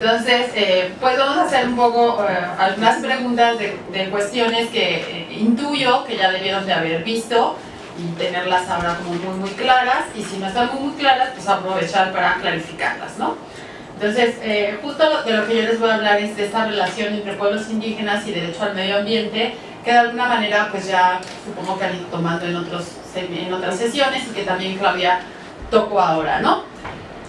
Entonces, eh, pues vamos a hacer un poco eh, algunas preguntas de, cuestiones que eh, intuyo que ya debieron de haber visto y tenerlas ahora como muy muy claras y si no están muy muy claras, pues aprovechar para clarificarlas, ¿no? Entonces, justo de lo que yo les voy a hablar es de esta relación entre pueblos indígenas y derecho al medio ambiente que de alguna manera pues ya supongo que han ido tomando en, otros, en otras sesiones y que también Claudia tocó ahora, ¿no?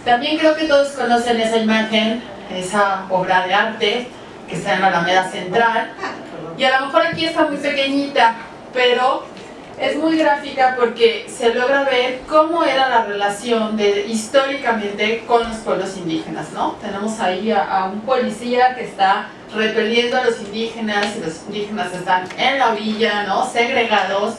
También creo que todos conocen esa imagen esa obra de arte que está en la Alameda Central. Y a lo mejor aquí está muy pequeñita, pero es muy gráfica porque se logra ver cómo era la relación de, históricamente con los pueblos indígenas, ¿no? Tenemos ahí a, un policía que está repeliendo a los indígenas y los indígenas están en la orilla, ¿no? Segregados,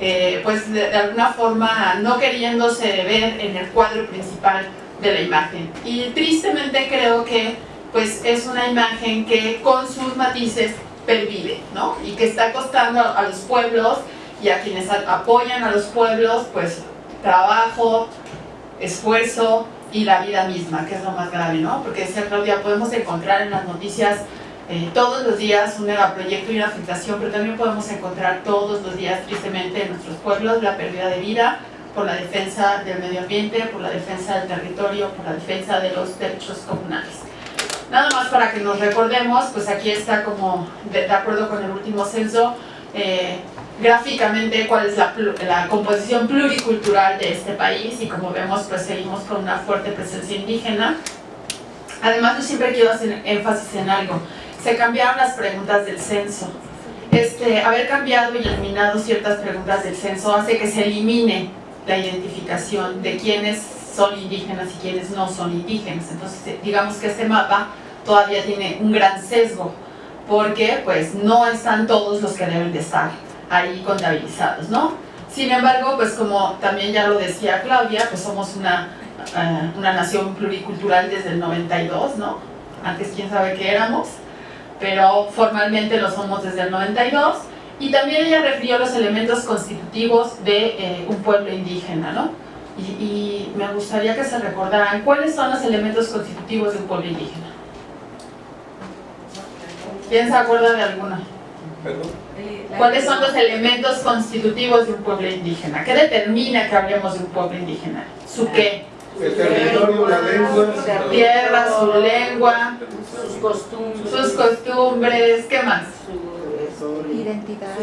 eh, pues de, alguna forma no queriéndose ver en el cuadro principal de la imagen. Y tristemente creo que pues es una imagen que con sus matices pervive, ¿no? Y que está costando a los pueblos y a quienes apoyan a los pueblos, pues trabajo, esfuerzo y la vida misma, que es lo más grave, ¿no? Porque decía Claudia, podemos encontrar en las noticias eh, todos los días un megaproyecto y una afectación, pero también podemos encontrar todos los días, tristemente, en nuestros pueblos la pérdida de vida, por la defensa del medio ambiente, por la defensa del territorio, por la defensa de los derechos comunales. Nada más para que nos recordemos, pues aquí está como, de, acuerdo con el último censo, eh, gráficamente cuál es la, la, composición pluricultural de este país y como vemos pues seguimos con una fuerte presencia indígena. Además yo siempre quiero hacer énfasis en algo, se cambiaron las preguntas del censo. Este, haber cambiado y eliminado ciertas preguntas del censo hace que se elimine la identificación de quiénes son indígenas y quiénes no son indígenas. Entonces, eh, digamos que este mapa todavía tiene un gran sesgo, porque pues no están todos los que deben de estar ahí contabilizados, ¿no? Sin embargo, pues como también ya lo decía Claudia, pues somos una, eh, una nación pluricultural desde el 92, ¿no? Antes quién sabe qué éramos, pero formalmente lo somos desde el 92, y también ella refirió los elementos constitutivos de eh, un pueblo indígena, ¿no? Y, me gustaría que se recordaran cuáles son los elementos constitutivos de un pueblo indígena. ¿Quién se acuerda de alguno? ¿Cuáles son los elementos constitutivos de un pueblo indígena? ¿Qué determina que hablemos de un pueblo indígena? ¿Su qué? El territorio, la lengua, su tierra, su lengua, sus costumbres, sus costumbres ¿qué más?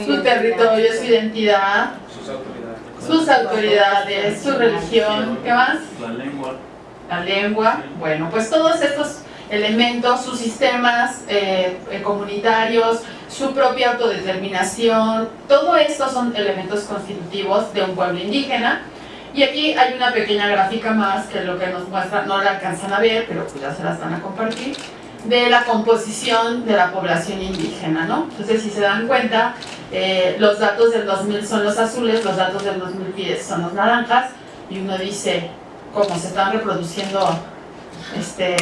Su territorio, su identidad, sus autoridades, su religión, ¿qué más? La lengua. La lengua, bueno, pues todos estos elementos, sus sistemas eh, eh, comunitarios, su propia autodeterminación, todo esto son elementos constitutivos de un pueblo indígena. Y aquí hay una pequeña gráfica más que lo que nos muestra, no la alcanzan a ver, pero pues ya se las van a compartir de la composición de la población indígena, ¿no? Entonces, si se dan cuenta, eh, los datos del 2000 son los azules, los datos del 2010 son los naranjas, y uno dice, ¿cómo se están reproduciendo este,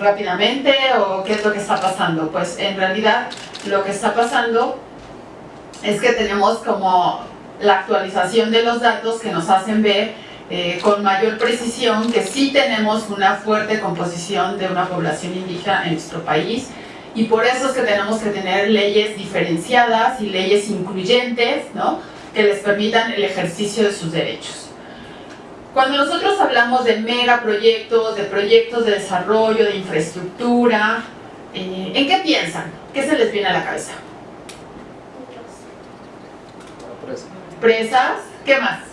rápidamente o qué es lo que está pasando? Pues en realidad lo que está pasando es que tenemos como la actualización de los datos que nos hacen ver eh, con mayor precisión que sí tenemos una fuerte composición de una población indígena en nuestro país y por eso es que tenemos que tener leyes diferenciadas y leyes incluyentes ¿no? que les permitan el ejercicio de sus derechos. Cuando nosotros hablamos de megaproyectos, de proyectos de desarrollo, de infraestructura, eh, ¿en qué piensan? ¿Qué se les viene a la cabeza? Presas. ¿Qué más?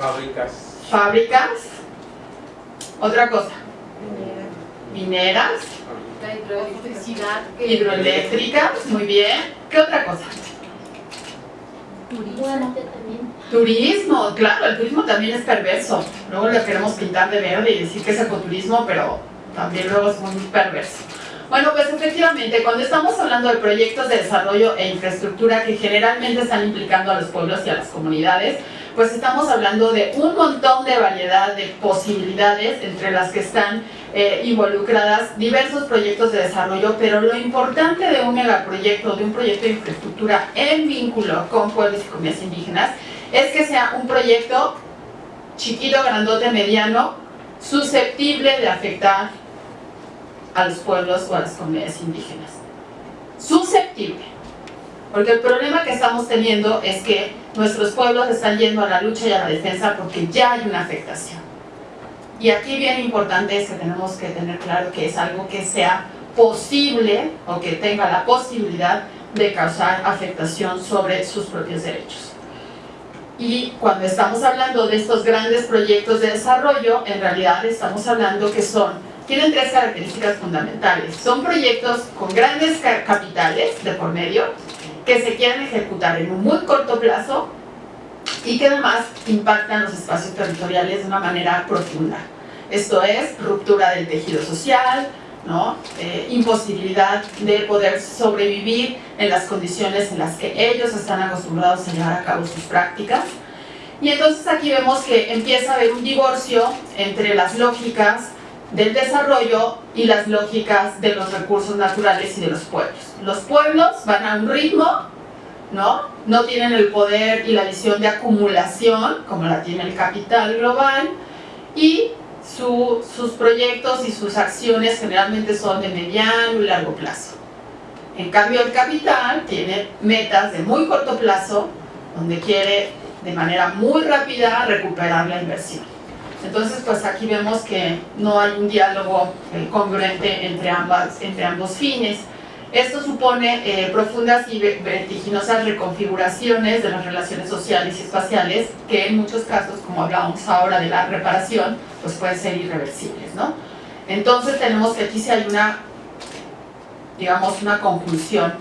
Fábricas. Fábricas. Otra cosa. Mineras. La hidroelectricidad. Hidroeléctricas, muy bien. ¿Qué otra cosa? Turismo. Turismo, claro, el turismo también es perverso. Luego le queremos pintar de verde y decir que es ecoturismo, pero también luego es muy perverso. Bueno, pues efectivamente, cuando estamos hablando de proyectos de desarrollo e infraestructura que generalmente están implicando a los pueblos y a las comunidades, pues estamos hablando de un montón de variedad de posibilidades entre las que están eh, involucradas diversos proyectos de desarrollo, pero lo importante de un megaproyecto, de un proyecto de infraestructura en vínculo con pueblos y comunidades indígenas, es que sea un proyecto chiquito, grandote, mediano, susceptible de afectar a los pueblos o a las comunidades indígenas. Susceptible. Porque el problema que estamos teniendo es que nuestros pueblos están yendo a la lucha y a la defensa porque ya hay una afectación. Y aquí bien importante es que tenemos que tener claro que es algo que sea posible o que tenga la posibilidad de causar afectación sobre sus propios derechos. Y cuando estamos hablando de estos grandes proyectos de desarrollo, en realidad estamos hablando que son, tienen tres características fundamentales. Son proyectos con grandes capitales de por medio, que se quieren ejecutar en un muy corto plazo y que además impactan los espacios territoriales de una manera profunda. Esto es ruptura del tejido social, ¿no? Eh, imposibilidad de poder sobrevivir en las condiciones en las que ellos están acostumbrados a llevar a cabo sus prácticas. Y entonces aquí vemos que empieza a haber un divorcio entre las lógicas del desarrollo y las lógicas de los recursos naturales y de los pueblos. Los pueblos van a un ritmo, ¿no? No tienen el poder y la visión de acumulación, como la tiene el capital global, y sus proyectos y sus acciones generalmente son de mediano y largo plazo. En cambio, el capital tiene metas de muy corto plazo, donde quiere de manera muy rápida recuperar la inversión. Entonces, pues aquí vemos que no hay un diálogo eh, congruente entre, ambas, entre ambos fines. Esto supone eh, profundas y vertiginosas reconfiguraciones de las relaciones sociales y espaciales que en muchos casos, como hablábamos ahora de la reparación, pues pueden ser irreversibles, ¿no? Entonces tenemos que aquí si hay una, digamos, una conclusión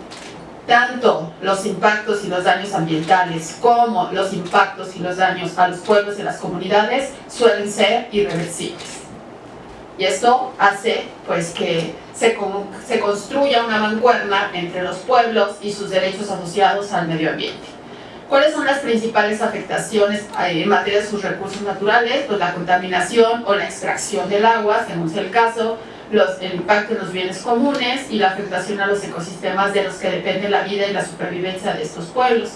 tanto los impactos y los daños ambientales como los impactos y los daños a los pueblos y las comunidades suelen ser irreversibles. Y esto hace pues que se, se construya una mancuerna entre los pueblos y sus derechos asociados al medio ambiente. ¿Cuáles son las principales afectaciones eh, en materia de sus recursos naturales? Pues la contaminación o la extracción del agua, según sea el caso, el impacto en los bienes comunes y la afectación a los ecosistemas de los que depende la vida y la supervivencia de estos pueblos.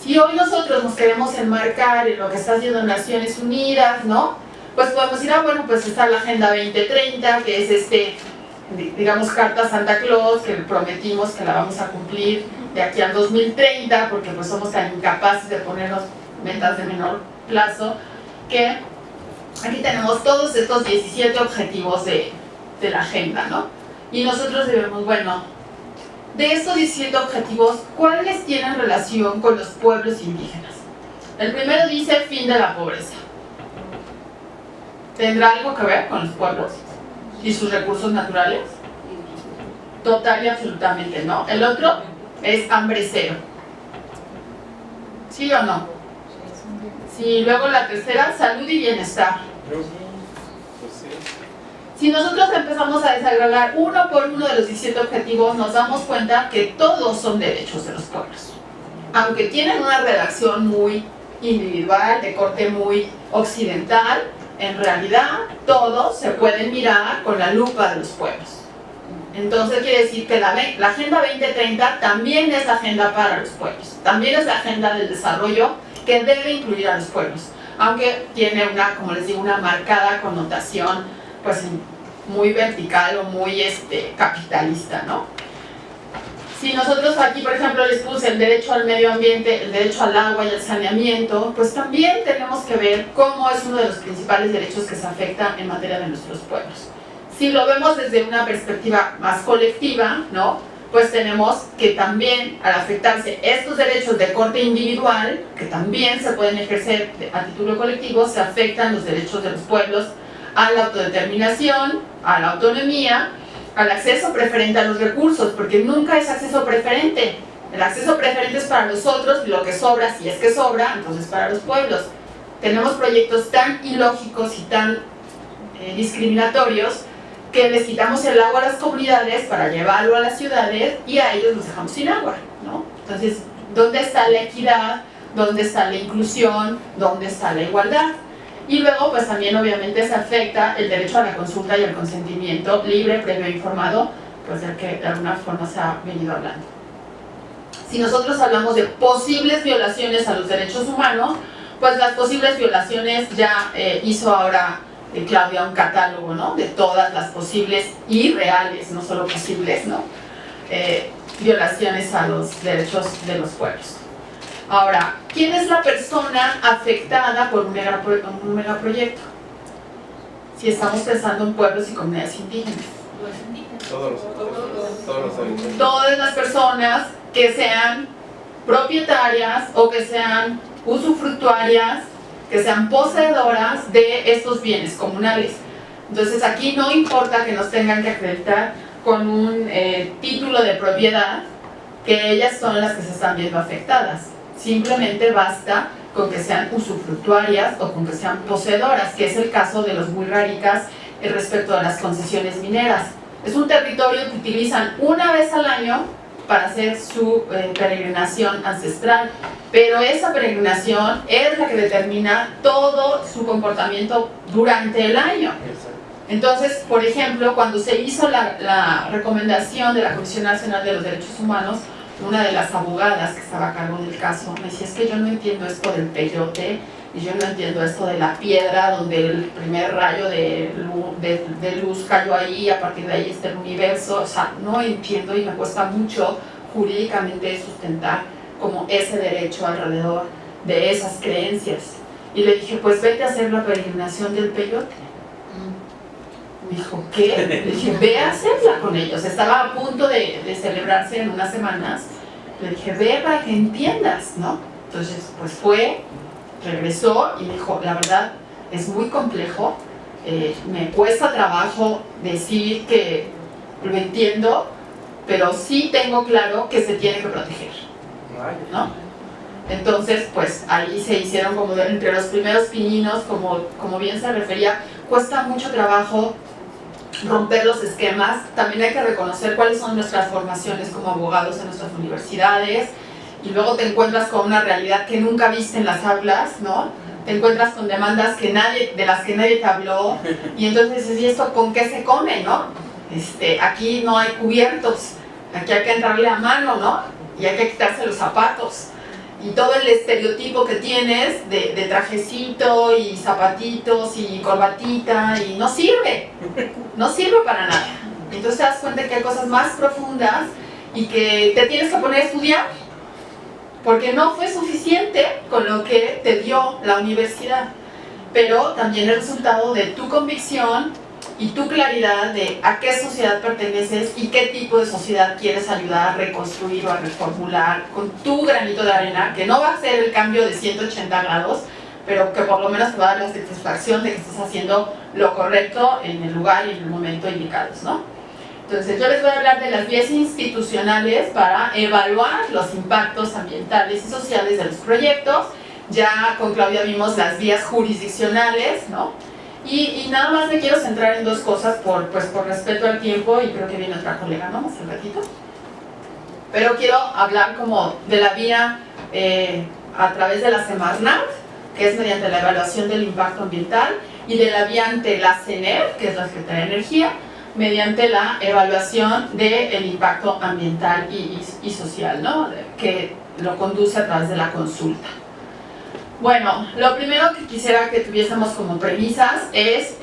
Si hoy nosotros nos queremos enmarcar en lo que está haciendo Naciones Unidas, ¿no? Pues podemos decir, ah, bueno, pues está la Agenda 2030, que es este, digamos, Carta Santa Claus, que prometimos que la vamos a cumplir de aquí al 2030, porque pues somos tan incapaces de ponernos metas de menor plazo, que aquí tenemos todos estos 17 objetivos de, de la agenda, ¿no? Y nosotros debemos, bueno, de estos 17 objetivos, ¿cuáles tienen relación con los pueblos indígenas? El primero dice fin de la pobreza. ¿Tendrá algo que ver con los pueblos y sus recursos naturales? Total y absolutamente no. El otro es hambre cero. ¿Sí o no? Sí, luego la tercera, salud y bienestar. Si nosotros empezamos a desagregar uno por uno de los 17 objetivos, nos damos cuenta que todos son derechos de los pueblos. Aunque tienen una redacción muy individual, de corte muy occidental, en realidad todos se pueden mirar con la lupa de los pueblos. Entonces quiere decir que la, Agenda 2030 también es agenda para los pueblos, también es la agenda del desarrollo que debe incluir a los pueblos, aunque tiene una, como les digo, una marcada connotación pues muy vertical o muy este, capitalista, ¿no? Si nosotros aquí, por ejemplo, les puse el derecho al medio ambiente, el derecho al agua y al saneamiento, pues también tenemos que ver cómo es uno de los principales derechos que se afecta en materia de nuestros pueblos. Si lo vemos desde una perspectiva más colectiva, ¿no? pues tenemos que también al afectarse estos derechos de corte individual, que también se pueden ejercer a título colectivo, se afectan los derechos de los pueblos a la autodeterminación, a la autonomía, al acceso preferente a los recursos, porque nunca es acceso preferente. El acceso preferente es para los otros y lo que sobra, si es que sobra, entonces para los pueblos. Tenemos proyectos tan ilógicos y tan eh, discriminatorios que les quitamos el agua a las comunidades para llevarlo a las ciudades y a ellos los dejamos sin agua. ¿no? Entonces, ¿dónde está la equidad? ¿Dónde está la inclusión? ¿Dónde está la igualdad? Y luego, pues también obviamente se afecta el derecho a la consulta y al consentimiento libre, previo informado, pues del que de alguna forma se ha venido hablando. Si nosotros hablamos de posibles violaciones a los derechos humanos, pues las posibles violaciones ya eh, hizo ahora eh, Claudia un catálogo, ¿no? De todas las posibles y reales, no solo posibles, ¿no? Eh, violaciones a los derechos de los pueblos. Ahora, ¿quién es la persona afectada por un, megapro- un megaproyecto? Si estamos pensando en pueblos y comunidades indígenas. Todos los, todos los habitantes. Todas las personas que sean propietarias o que sean usufructuarias, que sean poseedoras de estos bienes comunales. Entonces aquí no importa que nos tengan que acreditar con un eh, título de propiedad, que ellas son las que se están viendo afectadas. Simplemente basta con que sean usufructuarias o con que sean poseedoras, que es el caso de los muy raricas eh, respecto a las concesiones mineras. Es un territorio que utilizan una vez al año para hacer su eh, peregrinación ancestral, pero esa peregrinación es la que determina todo su comportamiento durante el año. Entonces, por ejemplo, cuando se hizo la, la recomendación de la Comisión Nacional de los Derechos Humanos, una de las abogadas que estaba a cargo del caso me decía, es que yo no entiendo esto del peyote, y yo no entiendo esto de la piedra donde el primer rayo de luz, de, luz cayó ahí, a partir de ahí está el universo, o sea, no entiendo y me cuesta mucho jurídicamente sustentar como ese derecho alrededor de esas creencias. Y le dije, pues vete a hacer la peregrinación del peyote. Dijo, ¿qué? Le dije, ve a hacerla con ellos. Estaba a punto de, celebrarse en unas semanas. Le dije, ve para que entiendas, ¿no? Entonces, pues fue, regresó y dijo, la verdad, es muy complejo. eh, me cuesta trabajo decir que lo entiendo, pero sí tengo claro que se tiene que proteger. ¿no? Entonces, pues ahí se hicieron como entre los primeros pininos, como, como bien se refería, cuesta mucho trabajo romper los esquemas, también hay que reconocer cuáles son nuestras formaciones como abogados en nuestras universidades, y luego te encuentras con una realidad que nunca viste en las aulas, ¿no? Te encuentras con demandas que nadie, de las que nadie te habló, y entonces ¿y esto con qué se come, no? Este, aquí no hay cubiertos, aquí hay que entrarle a mano, ¿no? Y hay que quitarse los zapatos. Y todo el estereotipo que tienes de, trajecito y zapatitos y corbatita y no sirve, no sirve para nada. Entonces te das cuenta que hay cosas más profundas y que te tienes que poner a estudiar porque no fue suficiente con lo que te dio la universidad, pero también el resultado de tu convicción y tu claridad de a qué sociedad perteneces y qué tipo de sociedad quieres ayudar a reconstruir o a reformular con tu granito de arena, que no va a ser el cambio de 180 grados, pero que por lo menos te va a dar la satisfacción de que estás haciendo lo correcto en el lugar y en el momento indicados, ¿no? Entonces yo les voy a hablar de las vías institucionales para evaluar los impactos ambientales y sociales de los proyectos. Ya con Claudia vimos las vías jurisdiccionales, ¿no? Y, y nada más me quiero centrar en dos cosas por, pues, por respeto al tiempo y creo que viene otra colega, ¿no? Más un ratito. Pero quiero hablar como de la vía eh, a través de la Semarnat, que es mediante la evaluación del impacto ambiental, y de la vía ante la CENER, que es la Secretaría de Energía, mediante la evaluación del impacto ambiental y, y- y social, ¿no? que lo conduce a través de la consulta. Bueno, lo primero que quisiera que tuviésemos como premisas es